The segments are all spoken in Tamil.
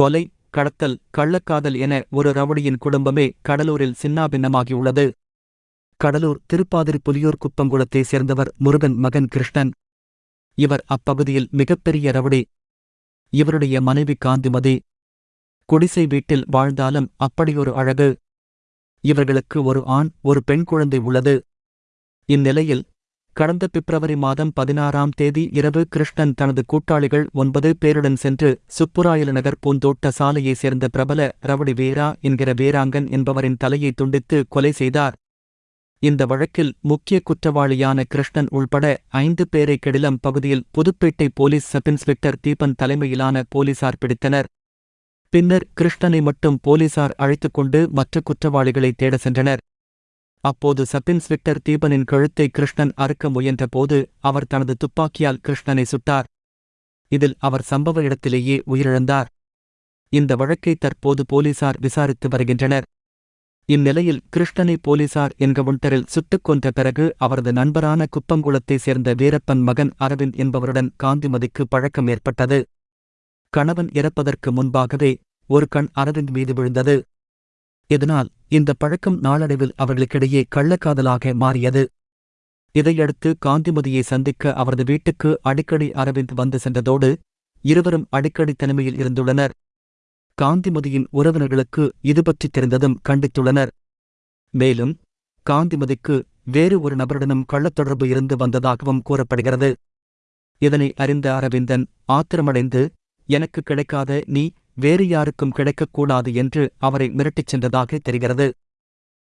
கொலை கடத்தல் கள்ளக்காதல் என ஒரு ரவுடியின் குடும்பமே கடலூரில் சின்னாபின்னமாகியுள்ளது. கடலூர் திருப்பாதிரி புலியூர் குப்பங்குளத்தைச் சேர்ந்தவர் முருகன் மகன் கிருஷ்ணன். இவர் அப்பகுதியில் மிகப்பெரிய ரவுடி. இவருடைய மனைவி காந்திமதி. குடிசை வீட்டில் வாழ்ந்தாலும் அப்படியொரு அழகு. இவர்களுக்கு ஒரு ஆண் ஒரு பெண் குழந்தை உள்ளது. இந்நிலையில் கடந்த பிப்ரவரி மாதம் பதினாறாம் தேதி இரவு கிருஷ்ணன் தனது கூட்டாளிகள் ஒன்பது பேருடன் சென்று சுப்புராயல நகர் பூந்தோட்ட சாலையைச் சேர்ந்த பிரபல ரவடி வேரா என்கிற வேராங்கன் என்பவரின் தலையை துண்டித்து கொலை செய்தார். இந்த வழக்கில் முக்கிய குற்றவாளியான கிருஷ்ணன் உள்பட ஐந்து பேரை கெடிலம் பகுதியில் Puthupettai police sub inspector Deepan தலைமையிலான போலீசார் பிடித்தனர். பின்னர் கிருஷ்ணனை மட்டும் போலீசார் அழைத்துக் கொண்டு மற்ற குற்றவாளிகளை தேட சென்றனர். அப்போது சப் இன்ஸ்பெக்டர் தீபனின் கழுத்தை கிருஷ்ணன் அறுக்க முயன்றபோது அவர் தனது துப்பாக்கியால் கிருஷ்ணனை சுட்டார். இதில் அவர் சம்பவ இடத்திலேயே உயிரிழந்தார். இந்த வழக்கை தற்போது போலீசார் விசாரித்து வருகின்றனர். இந்நிலையில் கிருஷ்ணனை போலீசார் என்கவுண்டரில் சுட்டுக் கொன்ற பிறகு அவரது நண்பரான குப்பங்குளத்தைச் சேர்ந்த வீரப்பன் மகன் அரவிந்த் என்பவருடன் காந்திமதிக்கு பழக்கம் ஏற்பட்டது. கணவன் இறப்பதற்கு முன்பாகவே ஒரு கண் அரவிந்த் மீது விழுந்தது. இதனால் இந்த பழக்கம் நாளடைவில் அவர்களுக்கிடையே கள்ளக்காதலாக மாறியது. இதையடுத்து காந்திமதியை சந்திக்க அவரது வீட்டுக்கு அடிக்கடி அரவிந்த் வந்து சென்றதோடு இருவரும் அடிக்கடி தனிமையில் இருந்துள்ளனர். காந்திமதியின் உறவினர்களுக்கு இது பற்றி தெரிந்ததும் கண்டித்துள்ளனர். மேலும் காந்திமதிக்கு வேறு ஒரு நபருடனும் கள்ளத்தொடர்பு இருந்து வந்ததாகவும் கூறப்படுகிறது. இதனை அறிந்த அரவிந்தன் ஆத்திரமடைந்து எனக்கு கிடைக்காத நீ வேறு யாருக்கும் கிடைக்கக்கூடாது என்று அவரை மிரட்டிச் சென்றதாக தெரிகிறது.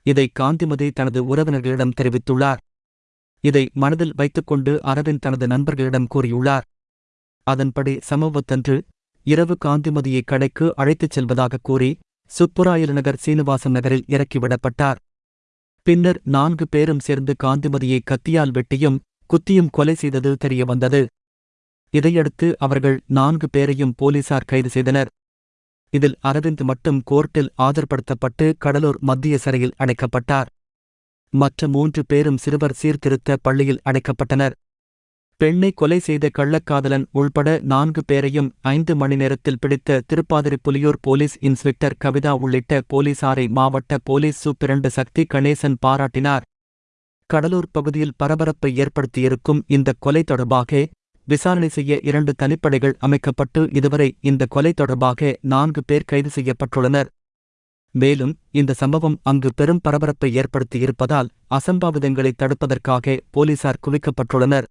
இதை காந்திமதி தனது உறவினர்களிடம் தெரிவித்துள்ளார். இதை மனதில் வைத்துக்கொண்டு அரவிந்த் தனது நண்பர்களிடம் கூறியுள்ளார். அதன்படி சமூகத்தன்று இரவு காந்திமதியை கடைக்கு அழைத்துச் செல்வதாக கூறி சுப்புராயல் நகர் சீனிவாசன் நகரில் இறக்கிவிடப்பட்டார் பின்னர் நான்கு பேரும் சேர்ந்து காந்திமதியை கத்தியால் வெட்டியும் குத்தியும் கொலை செய்தது தெரியவந்தது. இதையடுத்து அவர்கள் நான்கு பேரையும் போலீசார் கைது செய்தனர். இதில் அரவிந்த் மட்டும் கோர்ட்டில் ஆஜர்படுத்தப்பட்டு கடலூர் மத்திய சிறையில் அடைக்கப்பட்டார். மற்ற மூன்று பேரும் சிறுவர் சீர்திருத்த பள்ளியில் அடைக்கப்பட்டனர். பெண்ணை கொலை செய்த கள்ளக்காதலன் உள்பட நான்கு பேரையும் ஐந்து மணி நேரத்தில் பிடித்த திருப்பாதிரி புலியூர் போலீஸ் இன்ஸ்பெக்டர் கவிதா உள்ளிட்ட போலீசாரை மாவட்ட போலீஸ் சூப்பிரண்டு சக்தி கணேசன் பாராட்டினார். கடலூர் பகுதியில் பரபரப்பை ஏற்படுத்தியிருக்கும் இந்த கொலை தொடர்பாக விசாரணை செய்ய இரண்டு தனிப்படைகள் அமைக்கப்பட்டு இதுவரை இந்த கொலை தொடர்பாக நான்கு பேர் கைது செய்யப்பட்டுள்ளனர். மேலும் இந்த சம்பவம் அங்கு பெரும் பரபரப்பை ஏற்படுத்தியிருப்பதால் அசம்பாவிதங்களை தடுப்பதற்காக போலீசார் குவிக்கப்பட்டுள்ளனர்.